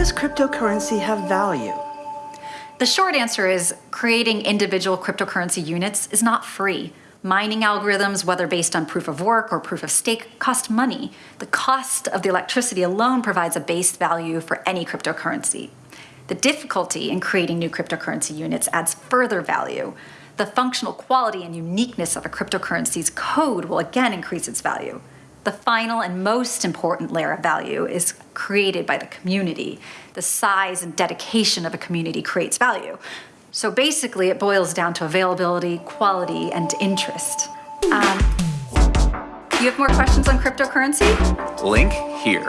does cryptocurrency have value? The short answer is creating individual cryptocurrency units is not free. Mining algorithms, whether based on proof of work or proof of stake, cost money. The cost of the electricity alone provides a base value for any cryptocurrency. The difficulty in creating new cryptocurrency units adds further value. The functional quality and uniqueness of a cryptocurrency's code will again increase its value. The final and most important layer of value is created by the community. The size and dedication of a community creates value. So basically, it boils down to availability, quality, and interest. Um, you have more questions on cryptocurrency? Link here.